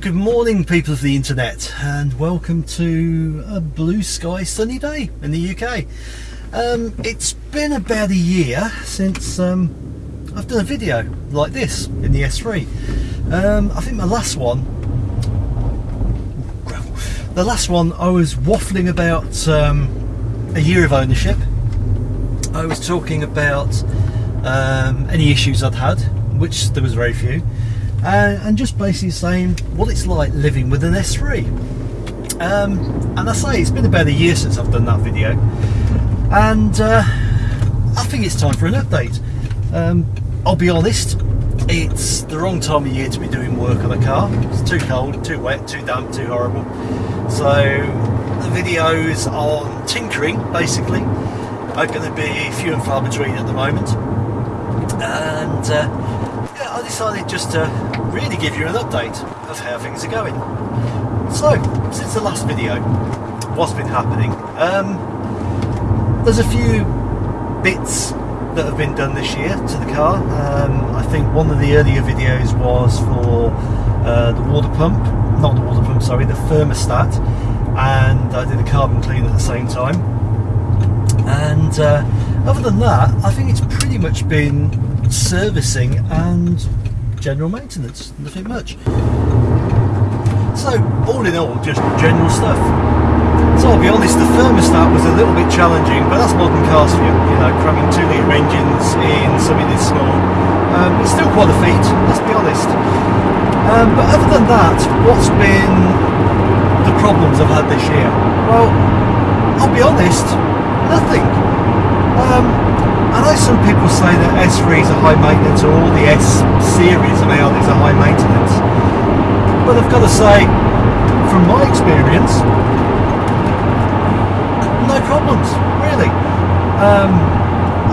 Good morning, people of the internet, and welcome to a blue sky sunny day in the UK. Um, it's been about a year since um, I've done a video like this in the S3. Um, I think my last one, the last one, I was waffling about um, a year of ownership. I was talking about um, any issues I'd had, which there was very few uh, and just basically saying what it's like living with an S3. Um, and I say it's been about a year since I've done that video, and uh, I think it's time for an update. Um, I'll be honest, it's the wrong time of year to be doing work on a car. It's too cold, too wet, too damp, too horrible. So the videos on tinkering, basically, are going to be few and far between at the moment. And uh, I decided just to really give you an update of how things are going. So, since the last video, what's been happening? Um, there's a few bits that have been done this year to the car. Um, I think one of the earlier videos was for uh, the water pump, not the water pump, sorry, the thermostat, and I did a carbon clean at the same time. And uh, other than that, I think it's pretty much been servicing and general maintenance, nothing much. So, all in all, just general stuff. So I'll be honest, the thermostat was a little bit challenging, but that's modern cars for you. You know, cramming two litre engines in something this small. Um, it's still quite a feat, let's be honest. Um, but other than that, what's been the problems I've had this year? Well, I'll be honest, nothing. Um, I know some people say that S3s are high maintenance or all the S series of Audis are high maintenance. But I've got to say, from my experience, no problems, really. Um,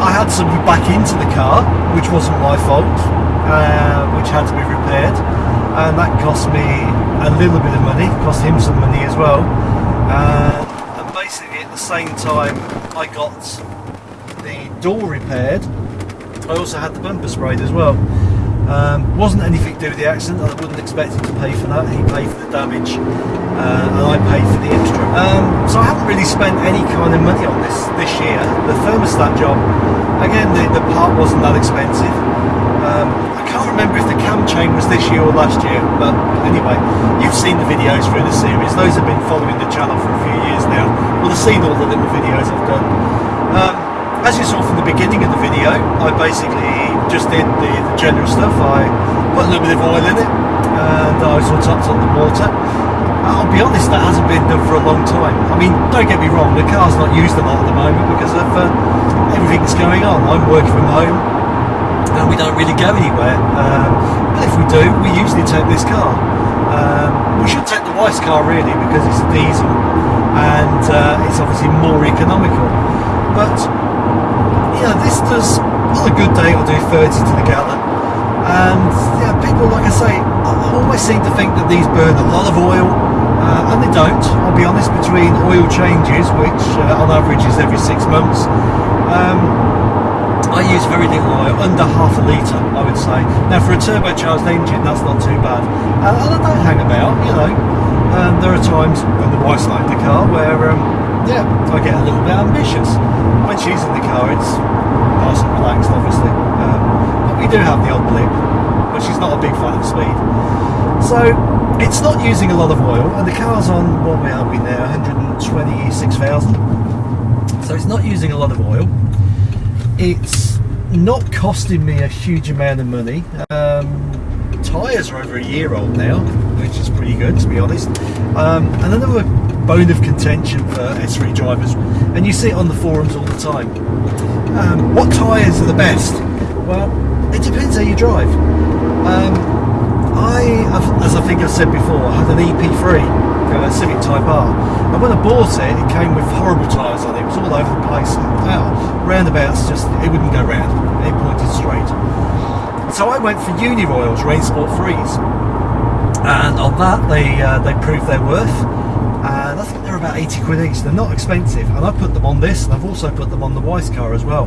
I had somebody back into the car, which wasn't my fault, uh, which had to be repaired, and that cost me a little bit of money, cost him some money as well. Uh, and basically, at the same time, I got door repaired, I also had the bumper sprayed as well. Um, wasn't anything to do with the accident, I wouldn't expect him to pay for that, he paid for the damage uh, and I paid for the extra. Um, so I haven't really spent any kind of money on this this year. The thermostat job, again the, the part wasn't that expensive. Um, I can't remember if the cam chain was this year or last year, but anyway, you've seen the videos through the series. Those have been following the channel for a few years now. Well, have seen all the little videos I've done. Um, as you saw from the beginning of the video, I basically just did the, the general stuff. I put a little bit of oil in it and I sort of topped on the water. I'll be honest, that hasn't been done for a long time. I mean, don't get me wrong, the car's not used a lot at the moment because of uh, everything that's going on. I'm working from home and we don't really go anywhere. Um, but if we do, we usually take this car. Um, we should take the wife's car really because it's a diesel and uh, it's obviously more economical. But yeah, this does, on a good day, it'll do 30 to the gallon. And yeah, people, like I say, always seem to think that these burn a lot of oil, uh, and they don't. I'll be honest, between oil changes, which uh, on average is every six months, um, I use very little oil, under half a litre, I would say. Now, for a turbocharged engine, that's not too bad. And, and I don't hang about, you know. Um, there are times when the wife's in the car where um, yeah, I get a little bit ambitious. When she's in the car, it's nice and relaxed, obviously. Um, but we do have the odd blip, but she's not a big fan of speed. So it's not using a lot of oil, and the car's on what we are we now 126,000. So it's not using a lot of oil. It's not costing me a huge amount of money. Um, tyres are over a year old now, which is pretty good to be honest. Um, and another bone of contention for S3 drivers, and you see it on the forums all the time. Um, what tyres are the best? Well, it depends how you drive. Um, I, as I think I've said before, I had an EP3, a uh, Civic Type R, and when I bought it, it came with horrible tyres on it. It was all over the place. Roundabouts just it wouldn't go round. It pointed straight. So I went for Uniroyals Rain Sport 3s, and on that they uh, they proved their worth and I think they're about 80 quid each. They're not expensive, and I put them on this, and I've also put them on the Weiss car as well.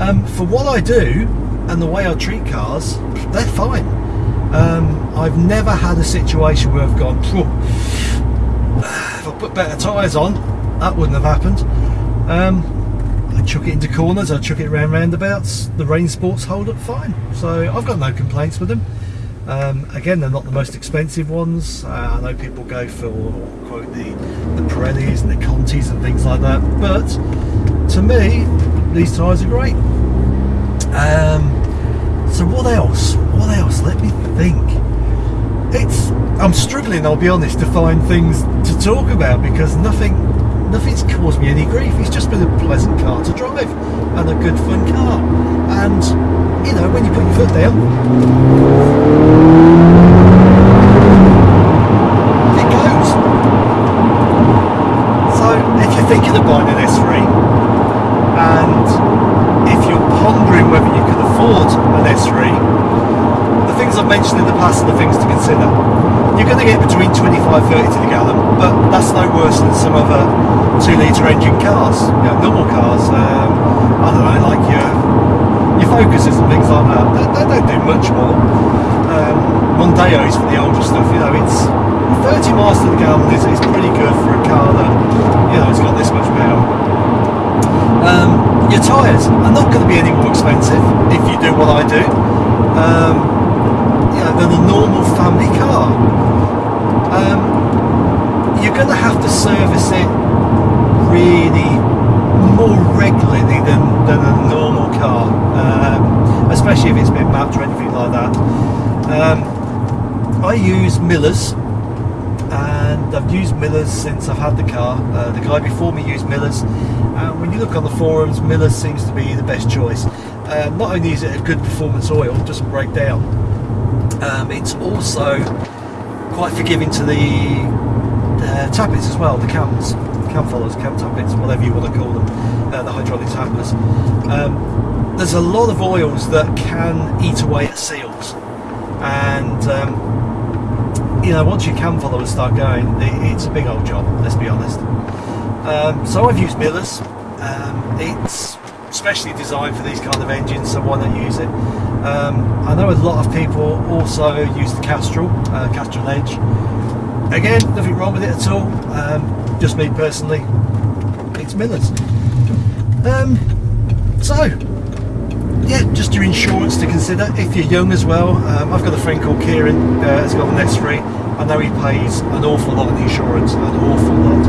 Um, for what I do and the way I treat cars, they're fine. Um, I've never had a situation where I've gone, "Phew, if I put better tyres on, that wouldn't have happened. Um, I chuck it into corners, I chuck it around roundabouts. The rain sports hold up fine, so I've got no complaints with them. Um, again, they're not the most expensive ones. Uh, I know people go for quote the the Pirellis and the Contis and things like that, but to me, these tyres are great. Um, so what else? What else? Let me think. It's I'm struggling. I'll be honest to find things to talk about because nothing nothing's caused me any grief. It's just been a pleasant car to drive and a good fun car. And you know when you put your foot down, it goes. So if you're thinking of buying an S3 and if you're pondering whether you can afford an S3, the things I've mentioned in the past are the things to consider. You're going to get between 25 30 to the gallon, but that's no worse than some other 2 litre engine cars, you know, normal cars. Um, I don't know, like your, your Focuses and things like that. They, they don't do much more. Um, Mondeos for the older stuff, you know, it's 30 miles to the gallon is, is pretty good for a car that, you know, it's got this much power. Um, your tyres are not going to be any more expensive if you do what I do. Um, you know, than a normal family car. Um, you're going to have to service it really more regularly than, than a normal car, um, especially if it's been mapped or anything like that. Um, I use Miller's and I've used Miller's since I've had the car. Uh, the guy before me used Miller's. and when you look on the forums, Miller's seems to be the best choice. Uh, not only is it a good performance oil, it doesn't break down, um, it's also quite forgiving to the, the tappets as well, the cams, cam followers, cam tappets, whatever you want to call them, uh, the hydraulic tappets. Um, there's a lot of oils that can eat away at seals, and um, you know once your cam followers start going, it, it's a big old job. Let's be honest. Um, so I've used Miller's. Um, it's specially designed for these kind of engines, so why not use it? Um, I know a lot of people also use the Castrol, uh, Castrol Edge. Again, nothing wrong with it at all. Um, just me personally, it's Miller's. Um, so, yeah, just your insurance to consider if you're young as well. Um, I've got a friend called Kieran uh, has got an S3. I know he pays an awful lot of insurance, an awful lot.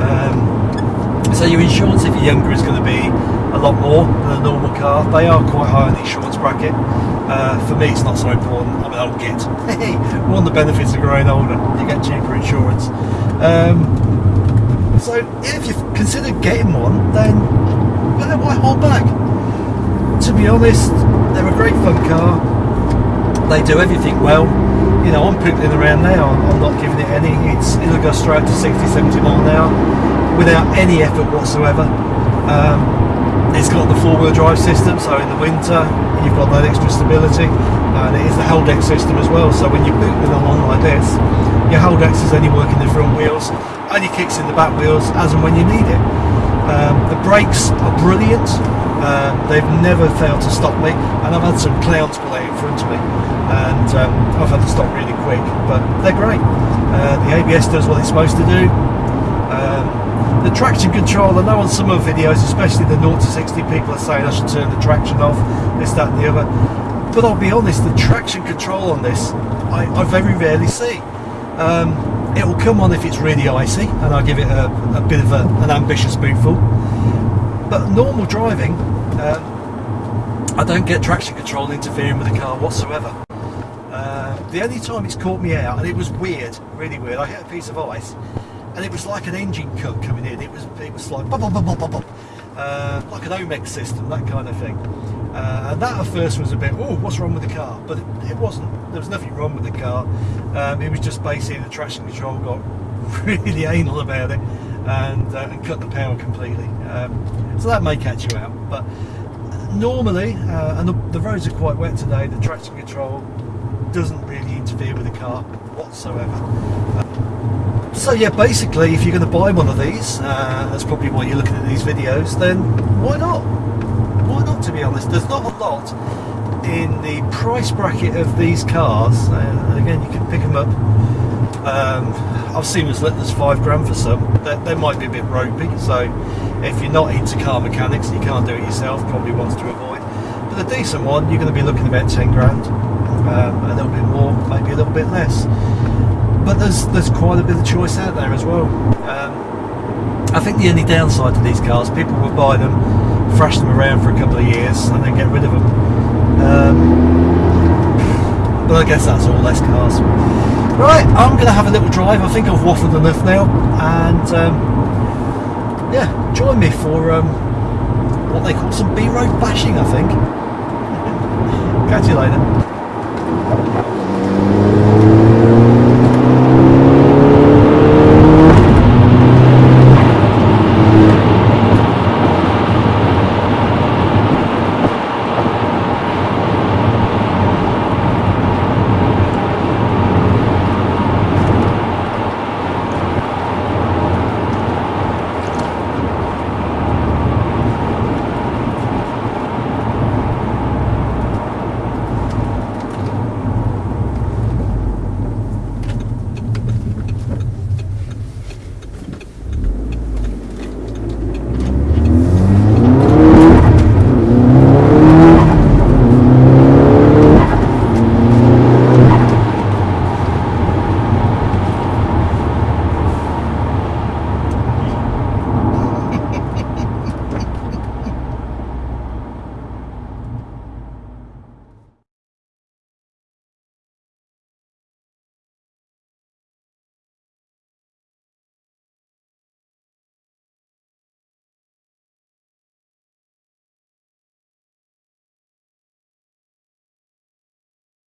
Um, so your insurance if you're younger is going to be a lot more than a normal car. They are quite high on the insurance bracket. Uh, for me, it's not so important. I'm an old. Hey, one of the benefits of growing older, you get cheaper insurance. Um, so if you've considered getting one, then well, why hold back? To be honest, they're a great fun car. They do everything well. You know, I'm pooping around now. I'm not giving it any. It's it'll go straight to 60, 70 mile an hour without any effort whatsoever. Um, it's got the four-wheel drive system, so in the winter you've got that extra stability, and it is the Haldex system as well. So when you're booting along like this, your Haldex is only working the front wheels, only kicks in the back wheels as and when you need it. Um, the brakes are brilliant. Um, they've never failed to stop me, and I've had some clowns pull out in front of me, and um, I've had to stop really quick. But they're great. Uh, the ABS does what it's supposed to do. Um, the traction control, I know on some of the videos, especially the 0 to 60, people are saying I should turn the traction off, this, that, and the other. But I'll be honest, the traction control on this, I, I very rarely see. Um, it will come on if it's really icy, and I'll give it a, a bit of a, an ambitious spoonful. But normal driving, um, I don't get traction control interfering with the car whatsoever. Uh, the only time it's caught me out, and it was weird, really weird, I hit a piece of ice, and it was like an engine cut coming in. It was it was like bop, bop, bop, bop, bop, bop. Uh, like an Omex system, that kind of thing. Uh, and that at first was a bit, oh, what's wrong with the car? But it, it wasn't. There was nothing wrong with the car. Um, it was just basically the traction control got really anal about it and, uh, and cut the power completely. Um, so that may catch you out. But normally, uh, and the, the roads are quite wet today, the traction control doesn't really interfere with the car whatsoever. So yeah, basically, if you're going to buy one of these, uh, that's probably why you're looking at these videos. Then why not? Why not? To be honest, there's not a lot in the price bracket of these cars, uh, again, you can pick them up. Um, I've seen as little as five grand for some. They, they might be a bit ropey, so if you're not into car mechanics and you can't do it yourself, probably ones to avoid. But a decent one, you're going to be looking about 10 grand, um, a little bit more, maybe a little bit less. But there's there's quite a bit of choice out there as well. Um, I think the only downside to these cars, people will buy them, thrash them around for a couple of years, and then get rid of them. Um, but I guess that's all less cars. Right, I'm going to have a little drive. I think I've waffled enough now, and um, yeah, join me for um, what they call some B-road bashing. I think. Catch you later.